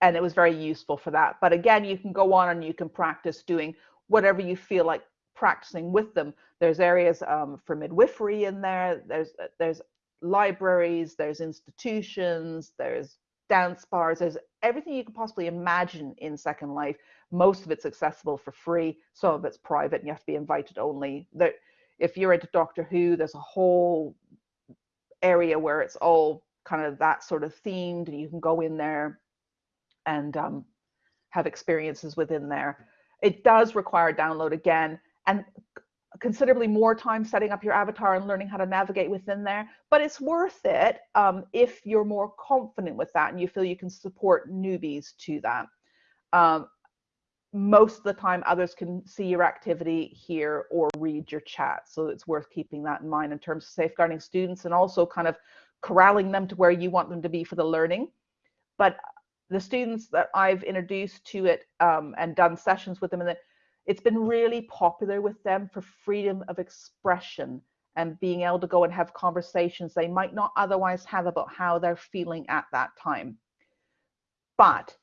Speaker 1: and it was very useful for that. But again, you can go on and you can practice doing whatever you feel like practicing with them. There's areas um, for midwifery in there. There's uh, there's libraries. There's institutions. There's dance bars. There's everything you can possibly imagine in Second Life. Most of it's accessible for free. Some of it's private, and you have to be invited only. There, if you're into Doctor Who, there's a whole area where it's all kind of that sort of themed, and you can go in there and um, have experiences within there. It does require download again and considerably more time setting up your avatar and learning how to navigate within there. But it's worth it um, if you're more confident with that and you feel you can support newbies to that. Um, most of the time, others can see your activity here or read your chat. So it's worth keeping that in mind in terms of safeguarding students and also kind of corralling them to where you want them to be for the learning. But the students that I've introduced to it um, and done sessions with them, and it's been really popular with them for freedom of expression and being able to go and have conversations they might not otherwise have about how they're feeling at that time. But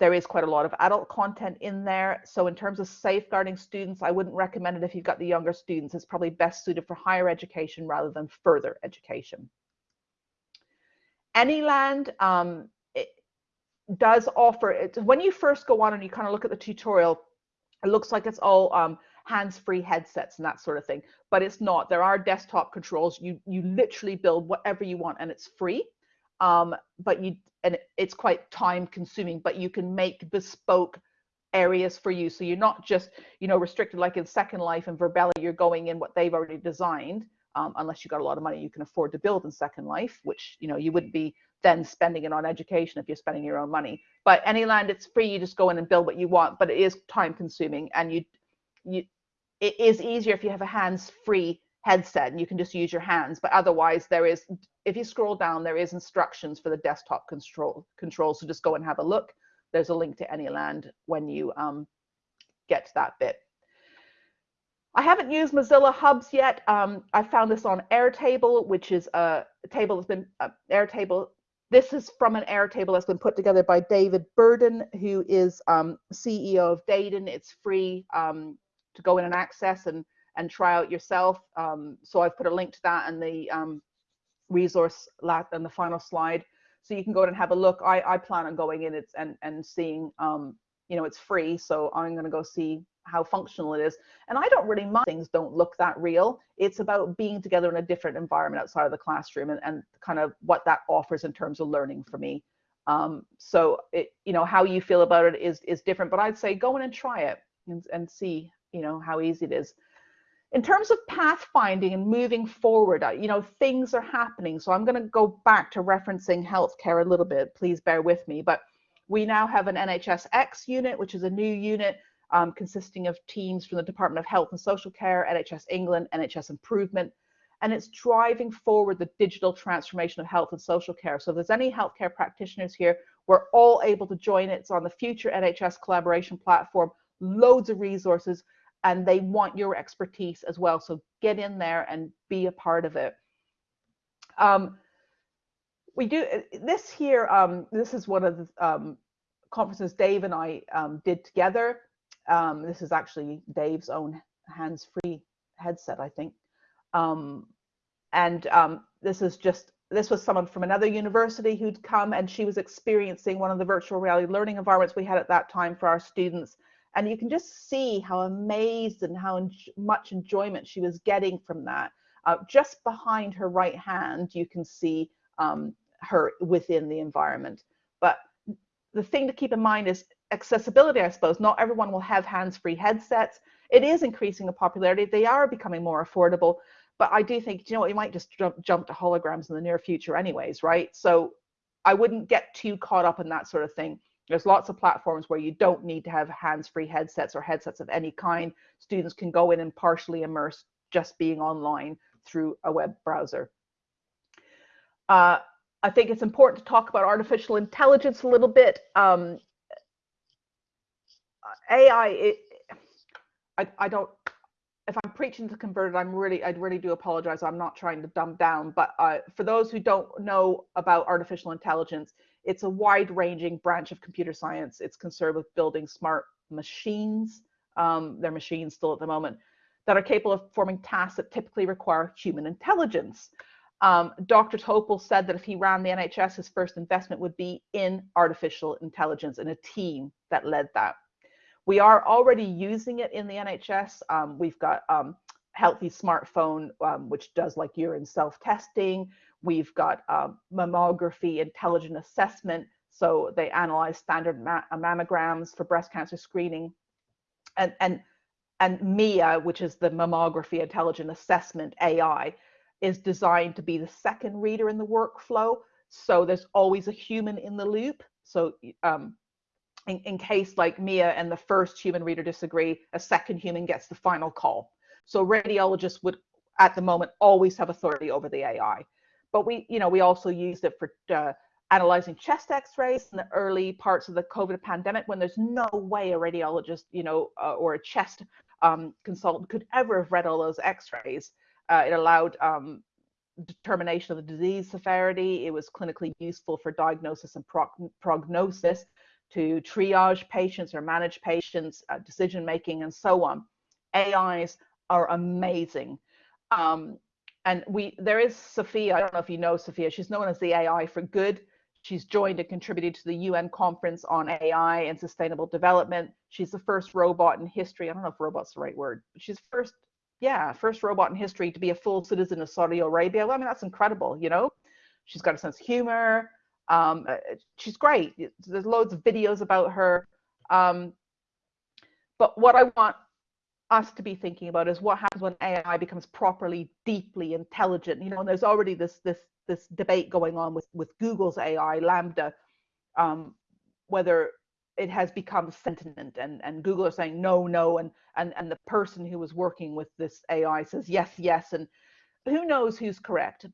Speaker 1: there is quite a lot of adult content in there. So in terms of safeguarding students, I wouldn't recommend it if you've got the younger students. It's probably best suited for higher education rather than further education. Anyland um, does offer, it, when you first go on and you kind of look at the tutorial, it looks like it's all um, hands-free headsets and that sort of thing, but it's not. There are desktop controls. You you literally build whatever you want, and it's free. Um, but you and it's quite time-consuming, but you can make bespoke areas for you. So you're not just you know restricted like in Second Life and Virbela. You're going in what they've already designed. Um, unless you got a lot of money you can afford to build in Second Life, which you know you wouldn't be then spending it on education if you're spending your own money. But Anyland, it's free. You just go in and build what you want, but it is time consuming and you, you, it is easier if you have a hands-free headset and you can just use your hands. But otherwise, there is, if you scroll down, there is instructions for the desktop control controls. So just go and have a look. There's a link to Anyland when you um, get to that bit. I haven't used Mozilla Hubs yet. Um, I found this on Airtable, which is a table that's been uh, Airtable this is from an Airtable that's been put together by David Burden, who is um, CEO of Daden. It's free um, to go in and access and, and try out yourself. Um, so I've put a link to that and the um, resource lat and the final slide. So you can go in and have a look. I, I plan on going in it's, and, and seeing, um, you know, it's free. So I'm going to go see how functional it is. And I don't really mind things don't look that real. It's about being together in a different environment outside of the classroom and, and kind of what that offers in terms of learning for me. Um, so it, you know, how you feel about it is is different, but I'd say go in and try it and, and see, you know, how easy it is. In terms of pathfinding and moving forward, you know, things are happening. So I'm going to go back to referencing healthcare a little bit. Please bear with me. But we now have an NHSX unit, which is a new unit um, consisting of teams from the Department of Health and Social Care, NHS England, NHS Improvement. and it's driving forward the digital transformation of health and social care. So if there's any healthcare practitioners here, we're all able to join it. It's on the future NHS collaboration platform, loads of resources, and they want your expertise as well. So get in there and be a part of it. Um, we do this here. Um, this is one of the um, conferences Dave and I um, did together. Um, this is actually Dave's own hands-free headset, I think. Um, and um, this is just this was someone from another university who'd come and she was experiencing one of the virtual reality learning environments we had at that time for our students. And you can just see how amazed and how en much enjoyment she was getting from that. Uh, just behind her right hand, you can see um, her within the environment. But the thing to keep in mind is accessibility, I suppose. Not everyone will have hands-free headsets. It is increasing in popularity. They are becoming more affordable. But I do think, you know what, you might just jump, jump to holograms in the near future anyways, right? So I wouldn't get too caught up in that sort of thing. There's lots of platforms where you don't need to have hands-free headsets or headsets of any kind. Students can go in and partially immerse just being online through a web browser. Uh, I think it's important to talk about artificial intelligence a little bit. Um, AI, it, I, I don't, if I'm preaching to converted, I'm really, I really do apologize. I'm not trying to dumb down, but uh, for those who don't know about artificial intelligence, it's a wide ranging branch of computer science. It's concerned with building smart machines. Um, they're machines still at the moment that are capable of performing tasks that typically require human intelligence. Um, Dr. Topol said that if he ran the NHS, his first investment would be in artificial intelligence and a team that led that. We are already using it in the NHS. Um, we've got um, Healthy Smartphone, um, which does like urine self-testing. We've got um, mammography intelligent assessment. So they analyze standard ma mammograms for breast cancer screening. And, and, and MIA, which is the mammography intelligent assessment AI, is designed to be the second reader in the workflow. So there's always a human in the loop. So um, in, in case like Mia and the first human reader disagree, a second human gets the final call. So radiologists would at the moment always have authority over the AI. But we, you know, we also used it for uh, analyzing chest x-rays in the early parts of the COVID pandemic when there's no way a radiologist, you know, uh, or a chest um, consultant could ever have read all those x-rays. Uh, it allowed um, determination of the disease severity. It was clinically useful for diagnosis and prognosis to triage patients or manage patients, uh, decision making, and so on. AIs are amazing. Um, and we there is Sophia. I don't know if you know Sophia. She's known as the AI for Good. She's joined and contributed to the UN conference on AI and sustainable development. She's the first robot in history. I don't know if robot's the right word, she's first yeah, first robot in history to be a full citizen of Saudi Arabia. Well, I mean, that's incredible, you know? She's got a sense of humor. Um, uh, she's great. There's loads of videos about her. Um, but what I want us to be thinking about is what happens when AI becomes properly, deeply intelligent. You know, and there's already this this this debate going on with with Google's AI, LaMDA, um, whether it has become sentient and, and Google are saying no, no, and, and, and the person who was working with this AI says yes, yes, and who knows who's correct.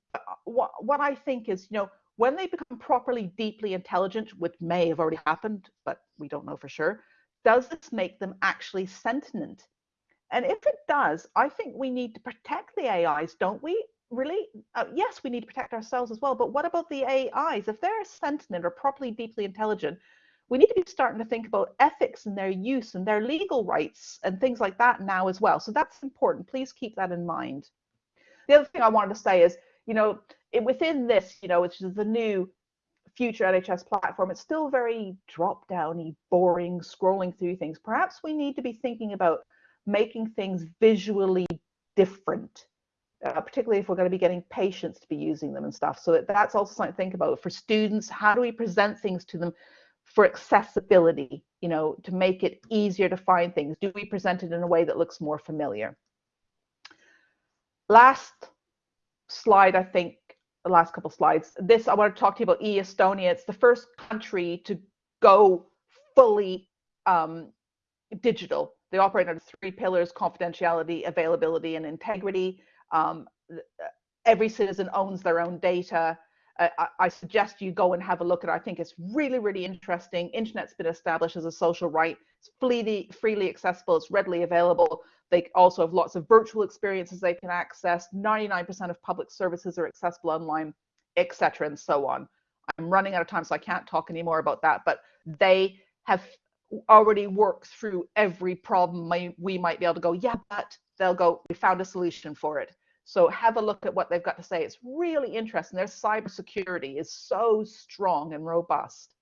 Speaker 1: What, what I think is, you know, when they become properly deeply intelligent, which may have already happened, but we don't know for sure, does this make them actually sentient? And if it does, I think we need to protect the AIs, don't we? Really? Uh, yes, we need to protect ourselves as well, but what about the AIs? If they're sentient or properly deeply intelligent, we need to be starting to think about ethics and their use and their legal rights and things like that now as well. So that's important. Please keep that in mind. The other thing I wanted to say is, you know, it, within this, you know, which is the new future NHS platform, it's still very drop downy, boring, scrolling through things. Perhaps we need to be thinking about making things visually different. Uh, particularly if we're going to be getting patients to be using them and stuff. So that's also something to think about. For students, how do we present things to them for accessibility, you know, to make it easier to find things? Do we present it in a way that looks more familiar? Last slide, I think, the last couple slides. This, I want to talk to you about e-Estonia. It's the first country to go fully um, digital. They operate under three pillars, confidentiality, availability, and integrity. Um, every citizen owns their own data. I, I, suggest you go and have a look at it. I think it's really, really interesting. Internet's been established as a social right. It's freely, freely accessible. It's readily available. They also have lots of virtual experiences they can access. 99% of public services are accessible online, etc., and so on. I'm running out of time, so I can't talk anymore about that. But they have already worked through every problem we might be able to go, yeah, but they'll go, we found a solution for it. So have a look at what they've got to say. It's really interesting. Their cybersecurity is so strong and robust.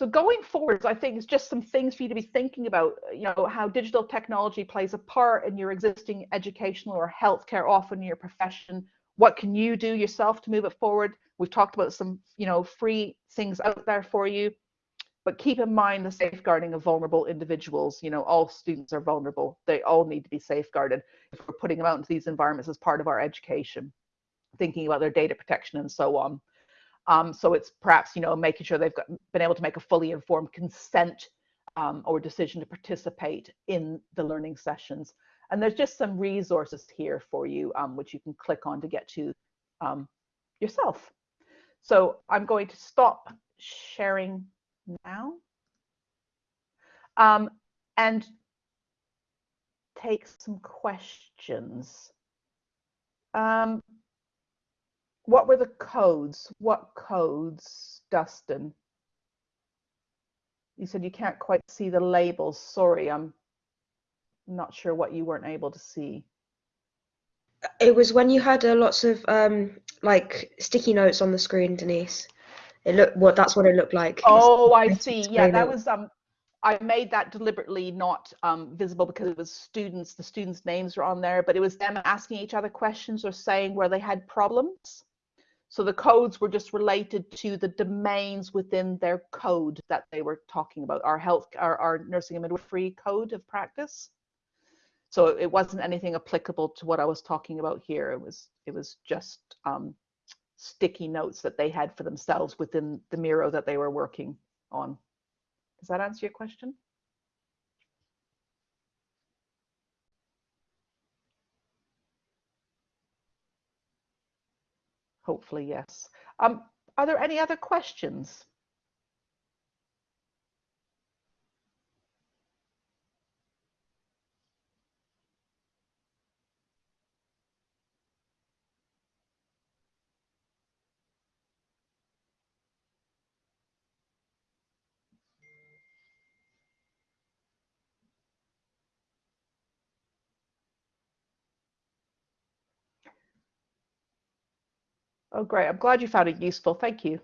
Speaker 1: So going forwards, I think it's just some things for you to be thinking about, you know, how digital technology plays a part in your existing educational or healthcare, often in your profession. What can you do yourself to move it forward? We've talked about some, you know, free things out there for you but keep in mind the safeguarding of vulnerable individuals. You know, all students are vulnerable. They all need to be safeguarded if we're putting them out into these environments as part of our education, thinking about their data protection and so on. Um, so it's perhaps, you know, making sure they've got, been able to make a fully informed consent um, or decision to participate in the learning sessions. And there's just some resources here for you, um, which you can click on to get to um, yourself. So I'm going to stop sharing now um, and take some questions. Um, what were the codes? What codes, Dustin? You said you can't quite see the labels. Sorry, I'm not sure what you weren't able to see.
Speaker 2: It was when you had uh, lots of um, like sticky notes on the screen, Denise. It looked what that's what it looked like.
Speaker 1: Oh, I see. Yeah, that was um I made that deliberately not um, visible because it was students, the students' names were on there, but it was them asking each other questions or saying where they had problems. So the codes were just related to the domains within their code that they were talking about, our health, our, our nursing and midwifery code of practice. So it wasn't anything applicable to what I was talking about here. It was it was just um, sticky notes that they had for themselves within the Miro that they were working on. Does that answer your question? Hopefully, yes. Um, are there any other questions? Oh, great. I'm glad you found it useful. Thank you.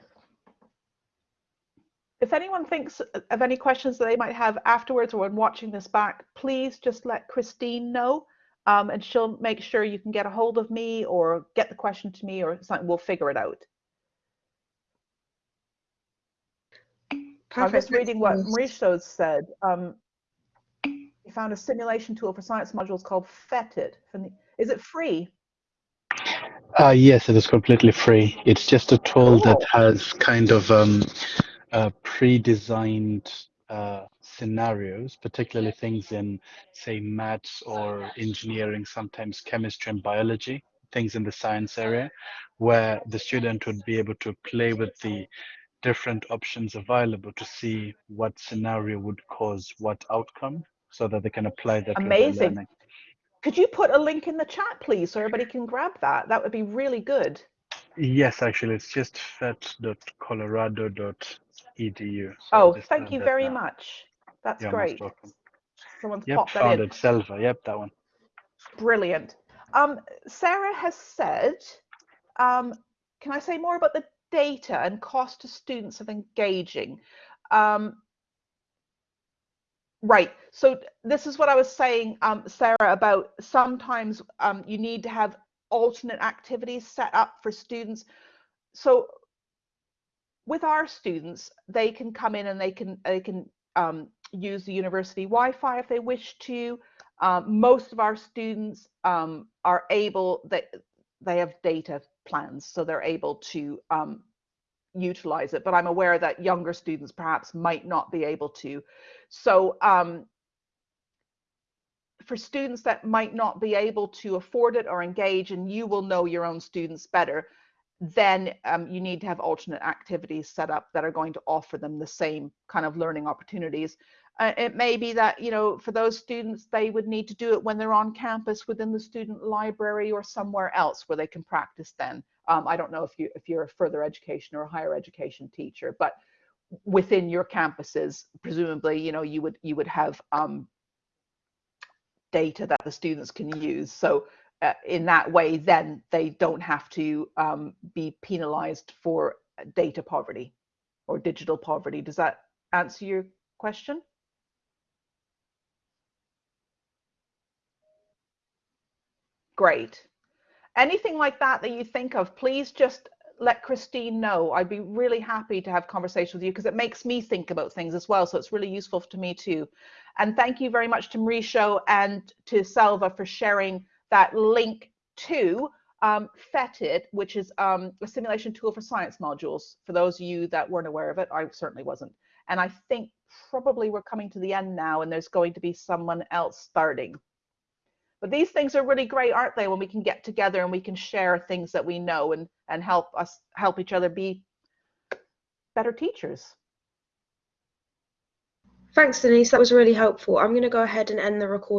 Speaker 1: If anyone thinks of any questions that they might have afterwards or when watching this back, please just let Christine know um, and she'll make sure you can get a hold of me or get the question to me or something. We'll figure it out. Perfect. I'm just reading what Mauricio said. Um, he found a simulation tool for science modules called FETIT. Is it free?
Speaker 3: Uh, yes, it is completely free. It's just a tool that has kind of um, uh, pre-designed uh, scenarios, particularly things in, say, maths or engineering, sometimes chemistry and biology, things in the science area, where the student would be able to play with the different options available to see what scenario would cause what outcome so that they can apply that
Speaker 1: Amazing. Could you put a link in the chat, please, so everybody can grab that? That would be really good.
Speaker 3: Yes, actually, it's just phet.colorado.edu. So
Speaker 1: oh, thank you very now. much. That's
Speaker 3: You're
Speaker 1: great.
Speaker 3: Someone's yep, popped that in. it, Selva. Yep, that one.
Speaker 1: Brilliant. Um, Sarah has said, um, can I say more about the data and cost to students of engaging? Um, Right. So this is what I was saying, um, Sarah, about sometimes um, you need to have alternate activities set up for students. So with our students, they can come in and they can they can um, use the university Wi-Fi if they wish to. Um, most of our students um, are able that they, they have data plans, so they're able to um, utilize it, but I'm aware that younger students perhaps might not be able to. So um, for students that might not be able to afford it or engage, and you will know your own students better, then um, you need to have alternate activities set up that are going to offer them the same kind of learning opportunities. Uh, it may be that, you know, for those students, they would need to do it when they're on campus within the student library or somewhere else where they can practice then. Um, I don't know if you if you're a further education or a higher education teacher, but within your campuses, presumably, you know, you would you would have um, data that the students can use. So uh, in that way, then they don't have to um, be penalized for data poverty or digital poverty. Does that answer your question? Great. Anything like that that you think of, please just let Christine know. I'd be really happy to have conversation with you because it makes me think about things as well. So it's really useful to me too. And thank you very much to Mauricio and to Selva for sharing that link to um, FETID, which is um, a simulation tool for science modules. For those of you that weren't aware of it, I certainly wasn't. And I think probably we're coming to the end now and there's going to be someone else starting. But these things are really great, aren't they? When we can get together and we can share things that we know and, and help us help each other be better teachers.
Speaker 2: Thanks, Denise. That was really helpful. I'm going to go ahead and end the recording.